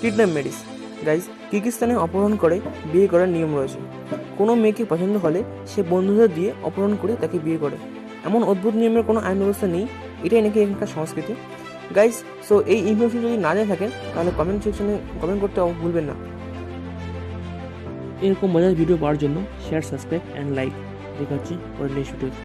Kidnap Mary's guys কিরগিস্তানে অপহরণ করে বিয়ে করার নিয়ম রয়েছে। কোনো মেয়েকে পছন্দ হলে সে বন্ধুদের দিয়ে অপহরণ করে তাকে বিয়ে করে। এমন অদ্ভুত নিয়মের কোনো আইন ব্যবস্থা নেই, এটাই নাকি এখানকার সংস্কৃতি। গাইজ সো এই ইনফরমেশন যদি না জেনে থাকেন, তাহলে কমেন্ট সেকশনে কমেন্ট করতে ভুলবেন না। এরকম মজার ভিডিও পাওয়ার জন্য শেয়ার সাবস্ক্রাইব অ্যান্ড লাইক দেখা হচ্ছে পরের নেক্সট ভিডিও